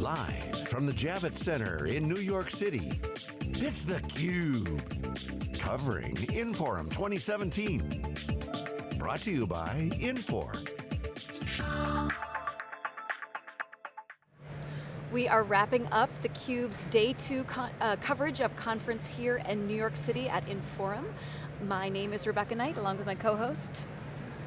Live from the Javits Center in New York City, it's theCUBE. Covering Inforum 2017. Brought to you by Infor. We are wrapping up theCUBE's day two uh, coverage of conference here in New York City at Inforum. My name is Rebecca Knight, along with my co-host,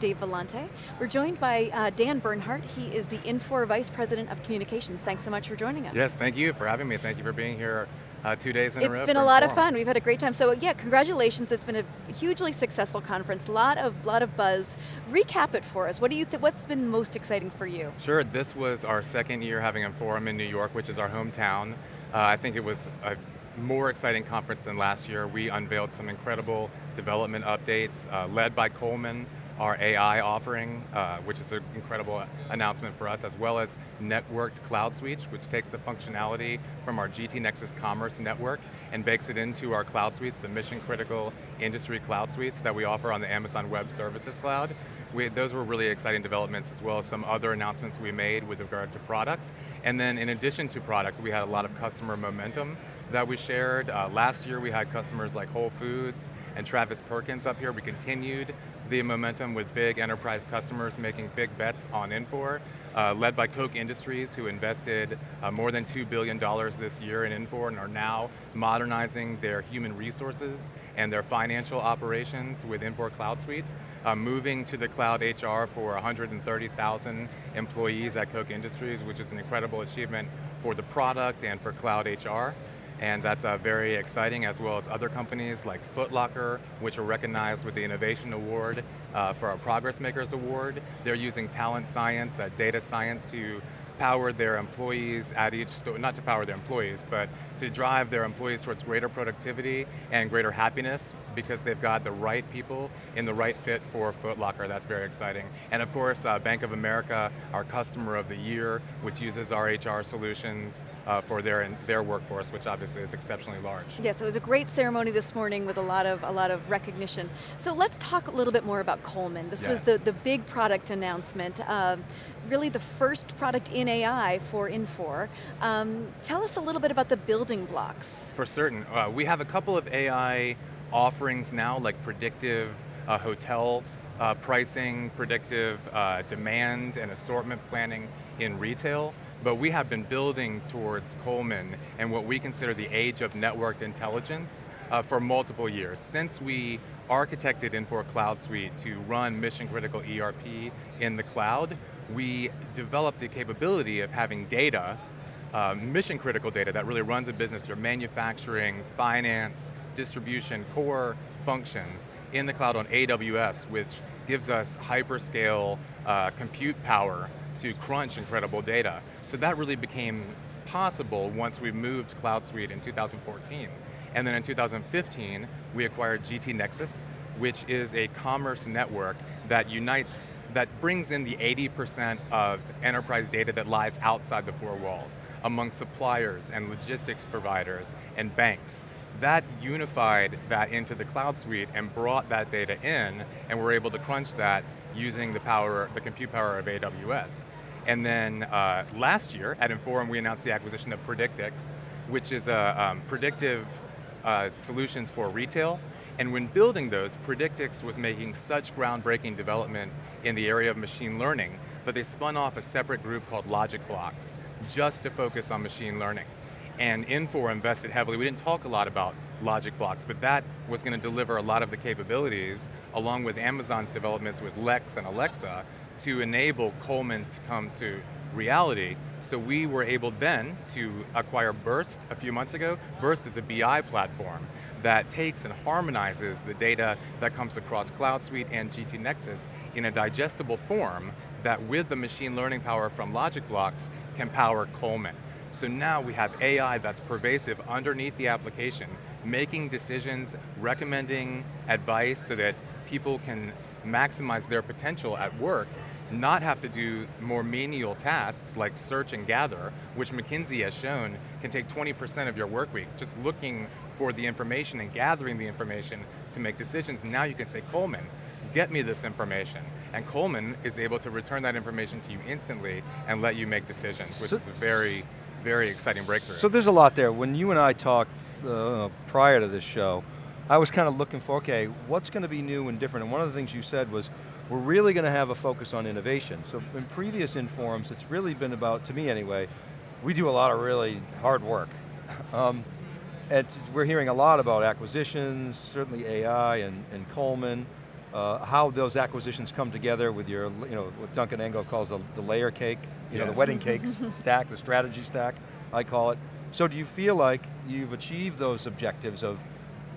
Dave Vellante. We're joined by uh, Dan Bernhardt. He is the Infor Vice President of Communications. Thanks so much for joining us. Yes, thank you for having me. Thank you for being here uh, two days in it's a row. It's been a lot of fun. We've had a great time. So yeah, congratulations. It's been a hugely successful conference. A lot of lot of buzz. Recap it for us. What do you think? What's been most exciting for you? Sure. This was our second year having a forum in New York, which is our hometown. Uh, I think it was a more exciting conference than last year. We unveiled some incredible development updates, uh, led by Coleman, our AI offering, uh, which is an incredible announcement for us, as well as networked cloud suites, which takes the functionality from our GT Nexus Commerce network and bakes it into our cloud suites, the mission critical industry cloud suites that we offer on the Amazon Web Services Cloud. We, those were really exciting developments as well as some other announcements we made with regard to product. And then in addition to product, we had a lot of customer momentum that we shared. Uh, last year we had customers like Whole Foods and Travis Perkins up here. We continued the momentum with big enterprise customers making big bets on Infor, uh, led by Koch Industries who invested uh, more than $2 billion this year in Infor and are now modernizing their human resources and their financial operations with Infor Cloud Suite, uh, moving to the cloud HR for 130,000 employees at Koch Industries, which is an incredible achievement for the product and for cloud HR and that's uh, very exciting, as well as other companies like Footlocker, which are recognized with the Innovation Award uh, for our Progress Makers Award. They're using talent science, uh, data science to power their employees at each not to power their employees, but to drive their employees towards greater productivity and greater happiness because they've got the right people in the right fit for Footlocker. That's very exciting. And of course, uh, Bank of America, our customer of the year, which uses our HR solutions uh, for their, their workforce, which obviously is exceptionally large. Yes, it was a great ceremony this morning with a lot of, a lot of recognition. So let's talk a little bit more about Coleman. This yes. was the, the big product announcement. Um, really the first product in AI for Infor. Um, tell us a little bit about the building blocks. For certain. Uh, we have a couple of AI offerings now, like predictive uh, hotel uh, pricing, predictive uh, demand and assortment planning in retail, but we have been building towards Coleman and what we consider the age of networked intelligence uh, for multiple years. Since we architected Infor Cloud Suite to run mission critical ERP in the cloud, we developed the capability of having data, uh, mission critical data that really runs a business, your manufacturing, finance, distribution, core functions in the cloud on AWS, which gives us hyperscale uh, compute power to crunch incredible data. So that really became possible once we moved Cloud Suite in 2014. And then in 2015, we acquired GT Nexus, which is a commerce network that unites that brings in the 80% of enterprise data that lies outside the four walls, among suppliers and logistics providers and banks. That unified that into the cloud suite and brought that data in, and we're able to crunch that using the power, the compute power of AWS. And then uh, last year at Inforum, we announced the acquisition of Predictix, which is a um, predictive uh, solutions for retail and when building those, Predictix was making such groundbreaking development in the area of machine learning that they spun off a separate group called LogicBlox, just to focus on machine learning. And Infor invested heavily, we didn't talk a lot about LogicBlox, but that was going to deliver a lot of the capabilities, along with Amazon's developments with Lex and Alexa, to enable Coleman to come to reality. So we were able then to acquire Birst a few months ago. Birst is a BI platform that takes and harmonizes the data that comes across Cloud Suite and GT Nexus in a digestible form that with the machine learning power from LogicBlox can power Coleman. So now we have AI that's pervasive underneath the application, making decisions, recommending advice so that people can maximize their potential at work not have to do more menial tasks like search and gather, which McKinsey has shown can take 20% of your work week, just looking for the information and gathering the information to make decisions. Now you can say, Coleman, get me this information. And Coleman is able to return that information to you instantly and let you make decisions, which so, is a very very exciting breakthrough. So there's a lot there. When you and I talked uh, prior to this show, I was kind of looking for, okay, what's going to be new and different? And one of the things you said was, we're really going to have a focus on innovation. So in previous Inforums, it's really been about, to me anyway, we do a lot of really hard work. um, and we're hearing a lot about acquisitions, certainly AI and, and Coleman, uh, how those acquisitions come together with your, you know, what Duncan Angove calls the, the layer cake, you yes. know, the wedding cake stack, the strategy stack, I call it. So do you feel like you've achieved those objectives of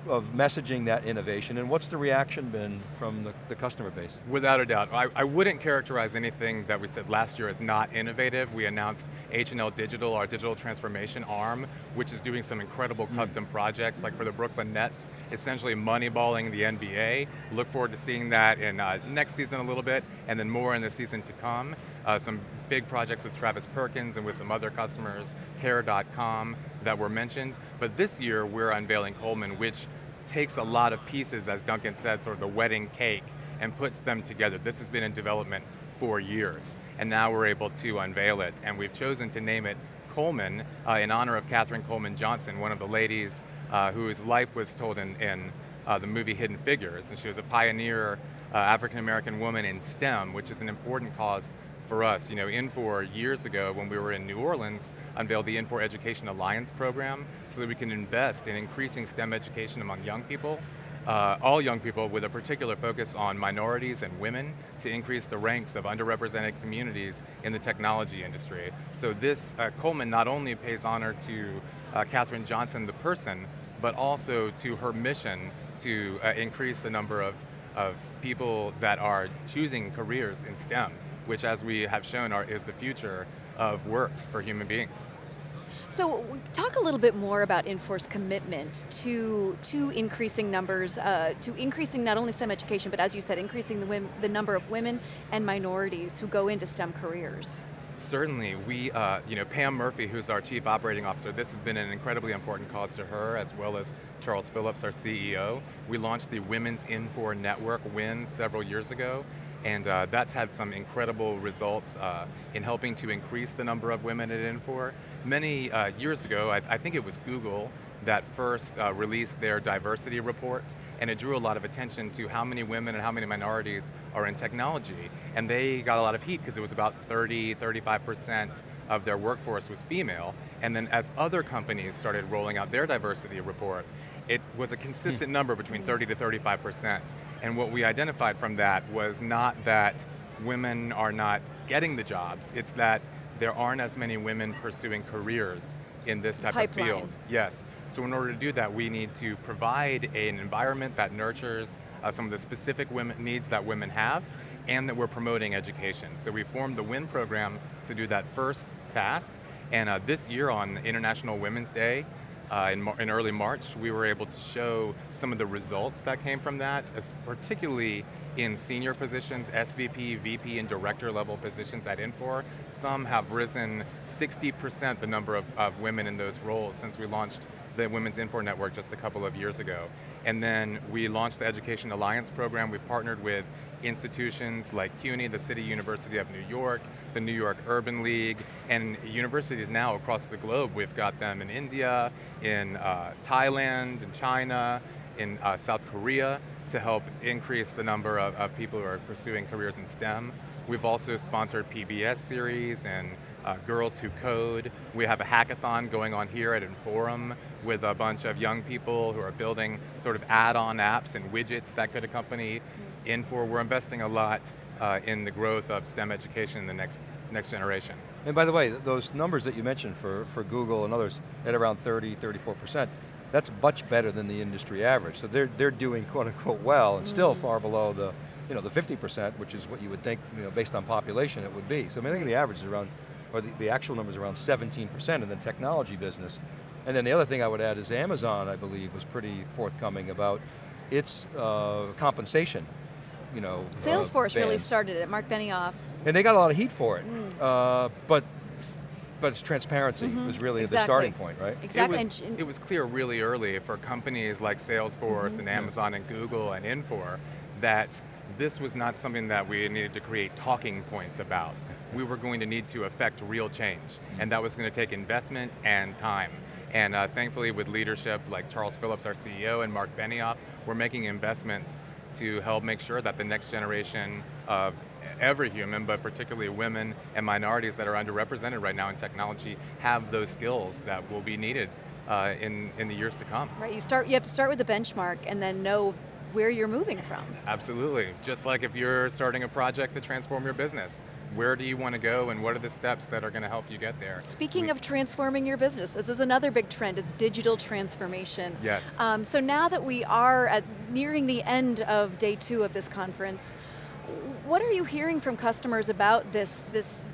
of messaging that innovation, and what's the reaction been from the, the customer base? Without a doubt. I, I, wouldn't characterize anything that we said last year as not innovative. We announced H&L Digital, our digital transformation arm, which is doing some incredible mm. custom projects, like for the Brooklyn Nets, essentially moneyballing the NBA. Look forward to seeing that in uh, next season a little bit, and then more in the season to come. Uh, some big projects with Travis Perkins and with some other customers, Care.com, that were mentioned. But this year, we're unveiling Coleman, which takes a lot of pieces, as Duncan said, sort of the wedding cake, and puts them together. This has been in development for years, and now we're able to unveil it, and we've chosen to name it Coleman uh, in honor of Katherine Coleman Johnson, one of the ladies uh, whose life was told in, in uh, the movie Hidden Figures, and she was a pioneer uh, African-American woman in STEM, which is an important cause for us. You know, Infor years ago when we were in New Orleans unveiled the Infor Education Alliance program so that we can invest in increasing STEM education among young people uh, all young people with a particular focus on minorities and women to increase the ranks of underrepresented communities in the technology industry. So this, uh, Coleman not only pays honor to uh, Katherine Johnson, the person, but also to her mission to uh, increase the number of, of people that are choosing careers in STEM which as we have shown are, is the future of work for human beings. So talk a little bit more about Infor's commitment to, to increasing numbers, uh, to increasing not only STEM education, but as you said, increasing the, the number of women and minorities who go into STEM careers. Certainly, we, uh, you know, Pam Murphy, who's our Chief Operating Officer, this has been an incredibly important cause to her, as well as Charles Phillips, our CEO. We launched the Women's Infor Network, WIN, several years ago, and uh, that's had some incredible results uh, in helping to increase the number of women at Infor. Many uh, years ago, I, I, think it was Google that first uh, released their diversity report, and it drew a lot of attention to how many women and how many minorities are in technology. And they got a lot of heat because it was about 30, 35% of their workforce was female. And then as other companies started rolling out their diversity report, it was a consistent hmm. number between 30 to 35%. And what we identified from that was not that women are not getting the jobs, it's that there aren't as many women pursuing careers in this type Pipeline. of field. Yes, so in order to do that, we need to provide an environment that nurtures uh, some of the specific women needs that women have, and that we're promoting education. So we formed the WIN program to do that first task, and uh, this year on International Women's Day, uh, in, in, early March, we were able to show some of the results that came from that, particularly in senior positions, SVP, VP, and director level positions at Infor. Some have risen 60% the number of, of women in those roles since we launched the Women's Infor Network just a couple of years ago. And then we launched the Education Alliance program. We partnered with institutions like CUNY, the City University of New York, the New York Urban League, and universities now across the globe. We've got them in India, in uh, Thailand, in China, in uh, South Korea to help increase the number of, of people who are pursuing careers in STEM. We've also sponsored PBS series and uh, Girls Who Code. We have a hackathon going on here at Inforum with a bunch of young people who are building sort of add-on apps and widgets that could accompany Infor. We're investing a lot uh, in the growth of STEM education in the next, next generation. And by the way, those numbers that you mentioned for, for Google and others at around 30, 34%, that's much better than the industry average. So they're, they're doing quote unquote well and mm. still far below the, you know, the 50%, which is what you would think, you know, based on population it would be. So I, mean, I think the average is around, or the, the actual number is around 17% in the technology business. And then the other thing I would add is Amazon, I believe, was pretty forthcoming about its uh, compensation. You know, uh, Salesforce uh, really started it, Mark Benioff. And they got a lot of heat for it, mm. uh, but but it's transparency mm -hmm. was really exactly. the starting point, right? Exactly. It was, it was, clear really early for companies like Salesforce mm -hmm. and Amazon and Google and Infor that this was not something that we needed to create talking points about. We were going to need to affect real change, and that was going to take investment and time. And uh, thankfully with leadership like Charles Phillips, our CEO, and Mark Benioff, we're making investments to help make sure that the next generation of every human, but particularly women and minorities that are underrepresented right now in technology have those skills that will be needed uh, in, in the years to come. Right, you, start, you have to start with the benchmark and then know where you're moving from. Absolutely, just like if you're starting a project to transform your business. Where do you want to go and what are the steps that are going to help you get there? Speaking we, of transforming your business, this is another big trend, is digital transformation. Yes. Um, so now that we are at nearing the end of day two of this conference, what are you hearing from customers about this, this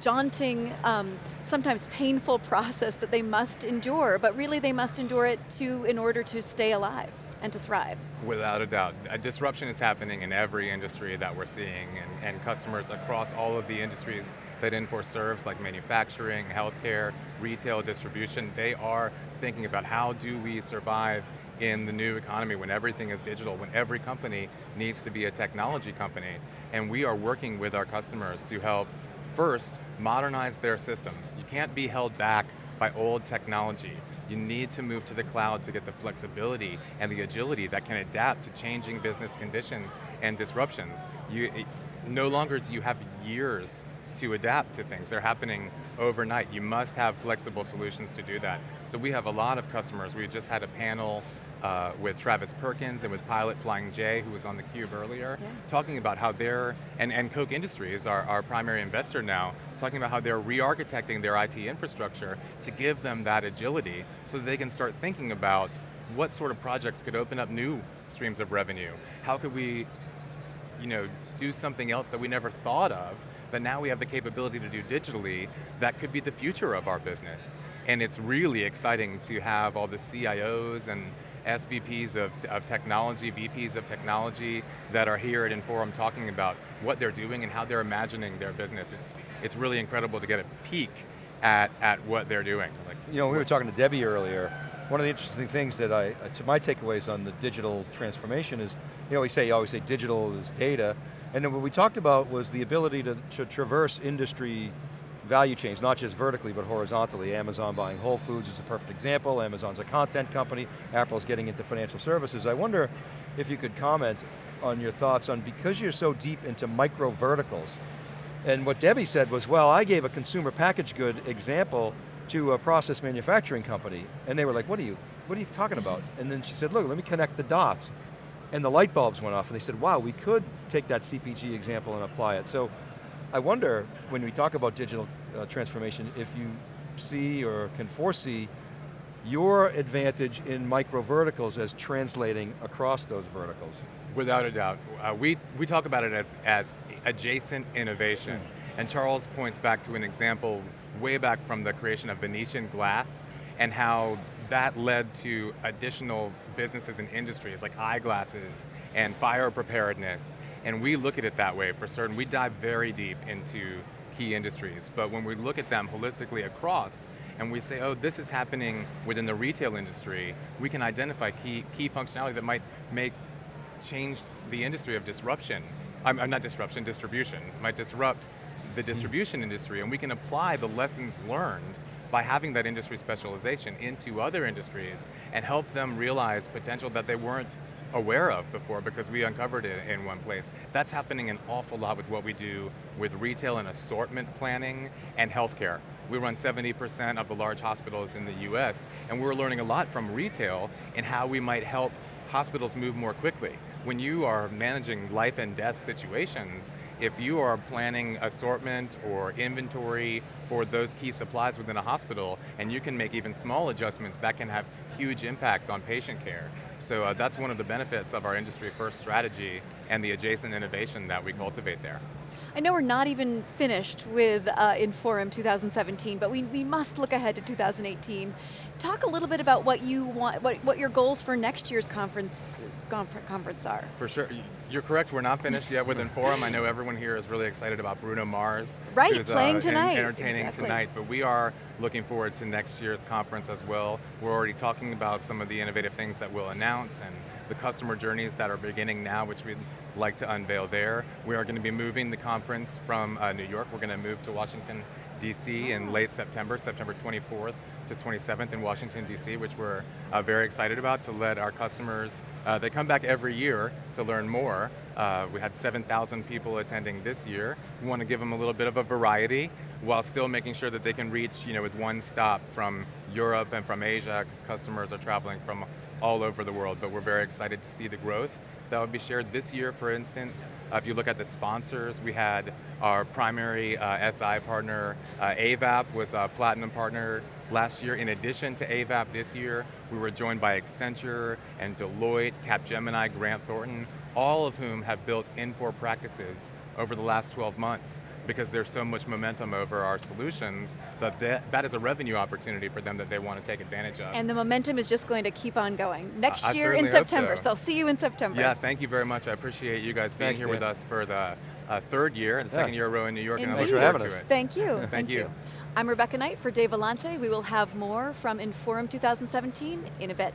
daunting, um, sometimes painful process that they must endure, but really they must endure it to, in order to stay alive and to thrive. Without a doubt. A disruption is happening in every industry that we're seeing and, and customers across all of the industries that Infor serves, like manufacturing, healthcare, retail, distribution, they are thinking about how do we survive in the new economy when everything is digital, when every company needs to be a technology company. And we are working with our customers to help, first, modernize their systems. You can't be held back by old technology. You need to move to the cloud to get the flexibility and the agility that can adapt to changing business conditions and disruptions. You, no longer do you have years to adapt to things. They're happening overnight. You must have flexible solutions to do that. So we have a lot of customers. We just had a panel uh, with Travis Perkins and with Pilot Flying J, who was on the cube earlier, yeah. talking about how they're, and, and Koch Industries, our, our primary investor now, talking about how they're re-architecting their IT infrastructure to give them that agility so that they can start thinking about what sort of projects could open up new streams of revenue? How could we you know, do something else that we never thought of, but now we have the capability to do digitally that could be the future of our business. And it's really exciting to have all the CIOs and SVPs of, of technology, VPs of technology that are here at Inforum talking about what they're doing and how they're imagining their business. It's, it's really incredible to get a peek at, at what they're doing. Like, you know, we were talking to Debbie earlier, one of the interesting things that I, to my takeaways on the digital transformation is, you know, we say, you always say digital is data, and then what we talked about was the ability to, to traverse industry value chains, not just vertically, but horizontally. Amazon buying Whole Foods is a perfect example. Amazon's a content company. Apple's getting into financial services. I wonder if you could comment on your thoughts on, because you're so deep into micro verticals, and what Debbie said was, well, I gave a consumer package good example to a process manufacturing company, and they were like, what are you, what are you talking about? And then she said, look, let me connect the dots. And the light bulbs went off, and they said, wow, we could take that CPG example and apply it. So I wonder, when we talk about digital uh, transformation, if you see or can foresee your advantage in micro verticals as translating across those verticals. Without a doubt. Uh, we, we talk about it as, as adjacent innovation. Mm. And Charles points back to an example way back from the creation of Venetian glass and how that led to additional businesses and industries like eyeglasses and fire preparedness and we look at it that way for certain. We dive very deep into key industries, but when we look at them holistically across, and we say, oh, this is happening within the retail industry, we can identify key, key functionality that might make change the industry of disruption. I'm, I'm not disruption, distribution. Might disrupt the hmm. distribution industry, and we can apply the lessons learned by having that industry specialization into other industries and help them realize potential that they weren't aware of before because we uncovered it in one place. That's happening an awful lot with what we do with retail and assortment planning and healthcare. We run 70% of the large hospitals in the US, and we're learning a lot from retail in how we might help hospitals move more quickly. When you are managing life and death situations, if you are planning assortment or inventory for those key supplies within a hospital, and you can make even small adjustments, that can have huge impact on patient care. So uh, that's one of the benefits of our industry first strategy and the adjacent innovation that we cultivate there. I know we're not even finished with uh, Inforum 2017, but we, we must look ahead to 2018. Talk a little bit about what you want, what, what your goals for next year's conference, conference are. For sure, you're correct, we're not finished yet with Inforum. I know everyone here is really excited about Bruno Mars. Right, who's, playing uh, tonight. entertaining exactly. tonight, but we are looking forward to next year's conference as well. We're already talking about some of the innovative things that we'll announce accounts and the customer journeys that are beginning now, which we'd like to unveil there. We are going to be moving the conference from uh, New York. We're going to move to Washington, DC in late September, September 24th to 27th in Washington, DC, which we're uh, very excited about to let our customers, uh, they come back every year to learn more. Uh, we had 7,000 people attending this year. We want to give them a little bit of a variety while still making sure that they can reach you know, with one stop from Europe and from Asia, because customers are traveling from all over the world, but we're very excited to see the growth that will be shared this year, for instance. Uh, if you look at the sponsors, we had our primary uh, SI partner, uh, Avaap was a platinum partner last year. In addition to Avaap this year, we were joined by Accenture and Deloitte, Capgemini, Grant Thornton, all of whom have built Infor practices over the last 12 months because there's so much momentum over our solutions that that, that is a revenue opportunity for them that they want to take advantage of. And the momentum is just going to keep on going. Next I year in September, so. so I'll see you in September. Yeah, thank you very much. I appreciate you guys being Thanks, here Dan. with us for the uh, third year, the Yeah. second year row in New York, and I look forward for to having it. Thank you, Thank you. I'm Rebecca Knight for Dave Vellante. We will have more from Inforum 2017 in a bit.